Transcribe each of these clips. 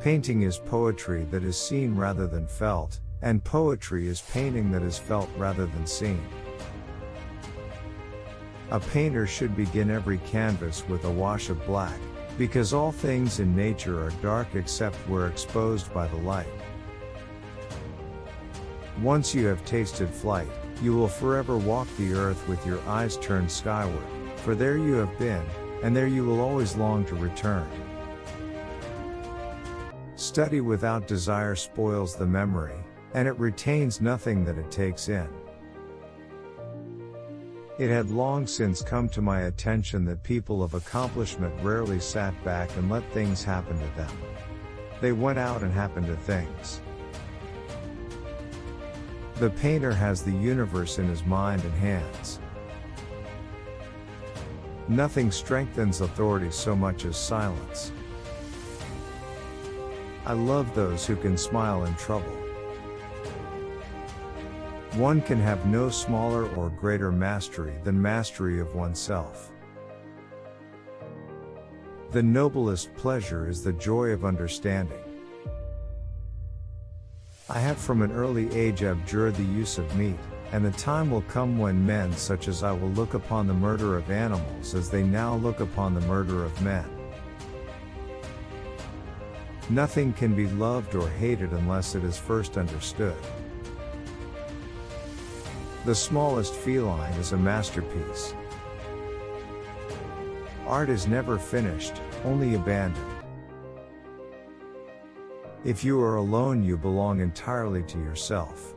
Painting is poetry that is seen rather than felt, and poetry is painting that is felt rather than seen. A painter should begin every canvas with a wash of black, because all things in nature are dark except where exposed by the light. Once you have tasted flight, you will forever walk the earth with your eyes turned skyward, for there you have been, and there you will always long to return. Study without desire spoils the memory, and it retains nothing that it takes in. It had long since come to my attention that people of accomplishment rarely sat back and let things happen to them. They went out and happened to things. The painter has the universe in his mind and hands. Nothing strengthens authority so much as silence. I love those who can smile in trouble. One can have no smaller or greater mastery than mastery of oneself. The noblest pleasure is the joy of understanding. I have from an early age abjured the use of meat, and the time will come when men such as I will look upon the murder of animals as they now look upon the murder of men. Nothing can be loved or hated unless it is first understood. The smallest feline is a masterpiece. Art is never finished, only abandoned. If you are alone, you belong entirely to yourself.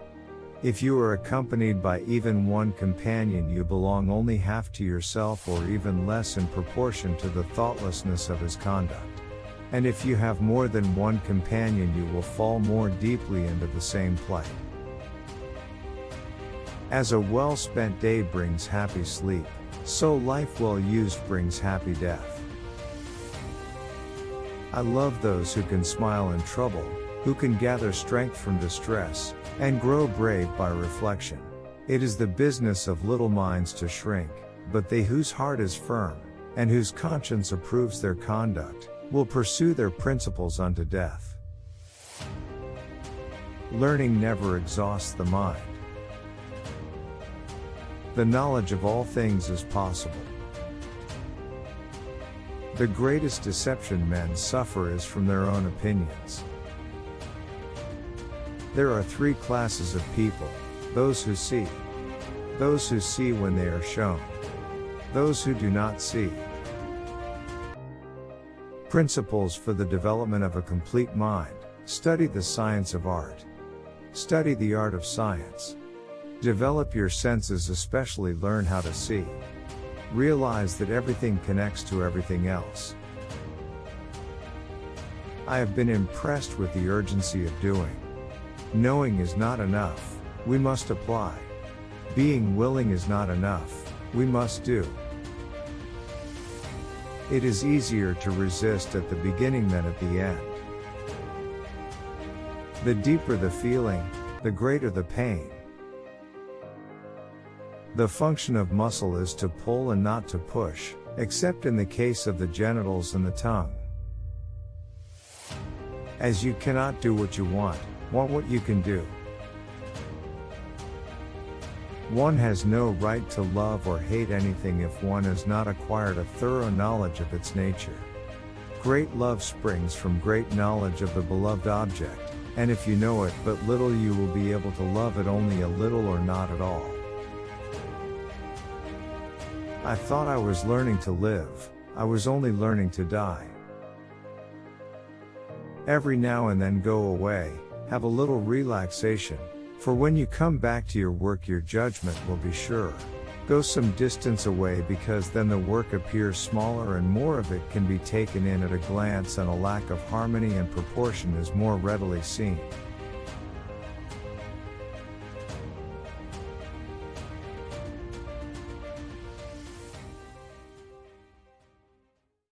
If you are accompanied by even one companion, you belong only half to yourself or even less in proportion to the thoughtlessness of his conduct. And if you have more than one companion, you will fall more deeply into the same plight. As a well spent day brings happy sleep, so life well used brings happy death. I love those who can smile in trouble, who can gather strength from distress, and grow brave by reflection. It is the business of little minds to shrink, but they whose heart is firm, and whose conscience approves their conduct, will pursue their principles unto death. Learning never exhausts the mind. The knowledge of all things is possible. The greatest deception men suffer is from their own opinions. There are three classes of people those who see, those who see when they are shown, those who do not see. Principles for the development of a complete mind. Study the science of art. Study the art of science. Develop your senses, especially learn how to see. Realize that everything connects to everything else. I have been impressed with the urgency of doing. Knowing is not enough, we must apply. Being willing is not enough, we must do. It is easier to resist at the beginning than at the end. The deeper the feeling, the greater the pain. The function of muscle is to pull and not to push, except in the case of the genitals and the tongue. As you cannot do what you want, want what you can do. One has no right to love or hate anything if one has not acquired a thorough knowledge of its nature. Great love springs from great knowledge of the beloved object, and if you know it but little, you will be able to love it only a little or not at all. I thought I was learning to live, I was only learning to die. Every now and then go away, have a little relaxation, for when you come back to your work, your judgment will be sure. Go some distance away because then the work appears smaller and more of it can be taken in at a glance, and a lack of harmony and proportion is more readily seen.